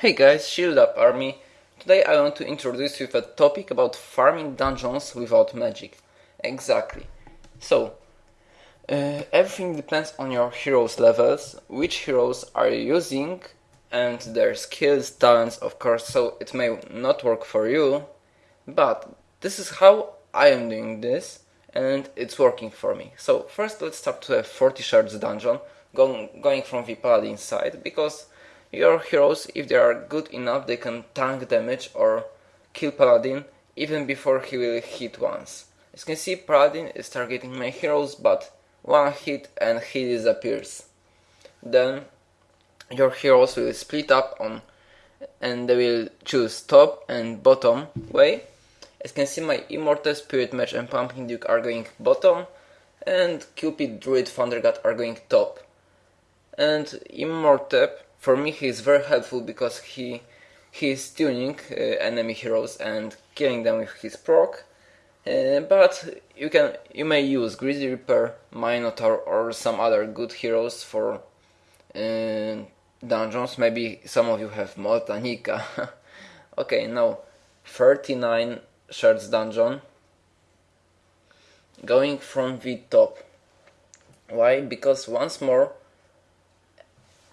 Hey guys, Shield Up Army. Today I want to introduce you with a topic about farming dungeons without magic. Exactly. So, uh, everything depends on your heroes' levels, which heroes are you using, and their skills, talents, of course, so it may not work for you, but this is how I am doing this, and it's working for me. So, first let's start to a 40 shards dungeon, going, going from the paladin side, because your heroes, if they are good enough, they can tank damage or kill Paladin even before he will hit once. As you can see, Paladin is targeting my heroes, but one hit and he disappears. Then your heroes will split up on and they will choose top and bottom way. As you can see, my Immortep, Spirit Mage and Pumpkin Duke are going bottom, and Cupid, Druid, Thunder God are going top. And Immortep for me he is very helpful because he he is tuning uh, enemy heroes and killing them with his proc. Uh, but you can you may use Grizzly Reaper, Minotaur or some other good heroes for uh, dungeons. Maybe some of you have Moltanica. okay, now 39 shards dungeon. Going from the top. Why? Because once more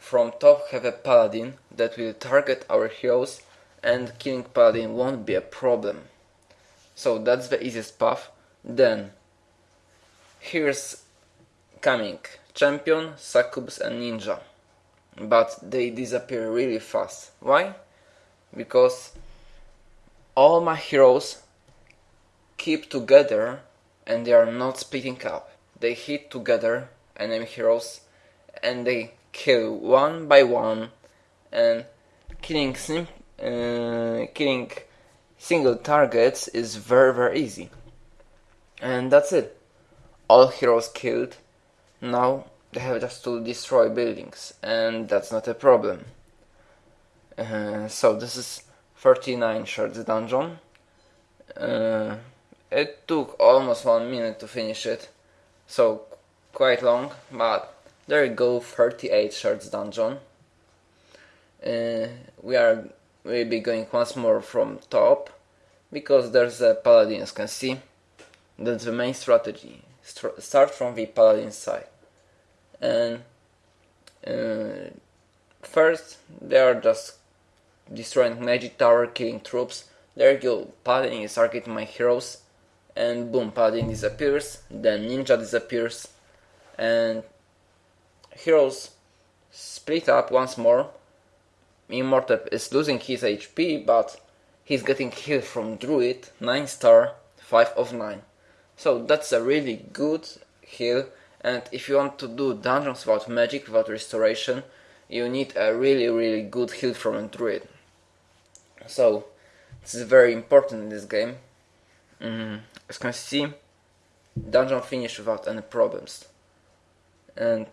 from top have a paladin that will target our heroes and killing paladin won't be a problem. So that's the easiest path. Then here's coming champion, succubus and ninja. But they disappear really fast. Why? Because all my heroes keep together and they are not splitting up. They hit together enemy heroes and they kill one by one and killing sim uh, killing single targets is very very easy. And that's it. All heroes killed now they have just to destroy buildings and that's not a problem. Uh, so this is 39 shards dungeon. Uh, it took almost one minute to finish it so quite long but there you go, 38 shards dungeon. Uh, we are will be going once more from top because there's a paladin as you can see. That's the main strategy. St start from the paladin side. And uh, first they are just destroying magic tower, killing troops. There you go, paladin is targeting my heroes. And boom, paladin disappears, then ninja disappears, and heroes split up once more. Immortep is losing his HP, but he's getting healed from Druid, 9 star, 5 of 9. So that's a really good heal, and if you want to do dungeons without magic, without restoration, you need a really really good heal from a Druid. So, this is very important in this game. Mm, as you can see, dungeon finish without any problems. And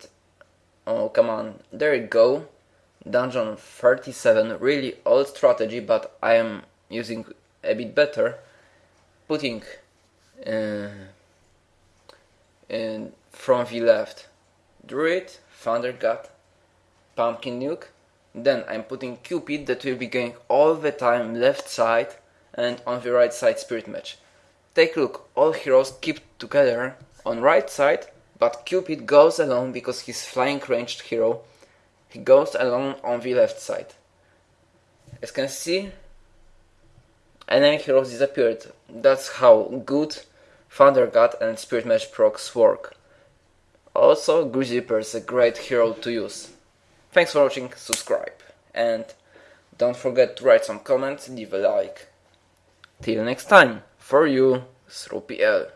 Oh, come on. There you go. Dungeon 37. Really old strategy, but I am using a bit better. Putting uh, in from the left Druid, Thunder God, Pumpkin Duke. Then I'm putting Cupid that will be going all the time left side and on the right side Spirit Mage. Take a look, all heroes keep together on right side but Cupid goes alone because he's flying ranged hero. He goes alone on the left side. As can see, enemy heroes disappeared. That's how good Thunder God and Spirit Mage procs work. Also, Grizzly Reaper is a great hero to use. Thanks for watching, subscribe, and don't forget to write some comments, leave a like. Till next time, for you, SrewPL.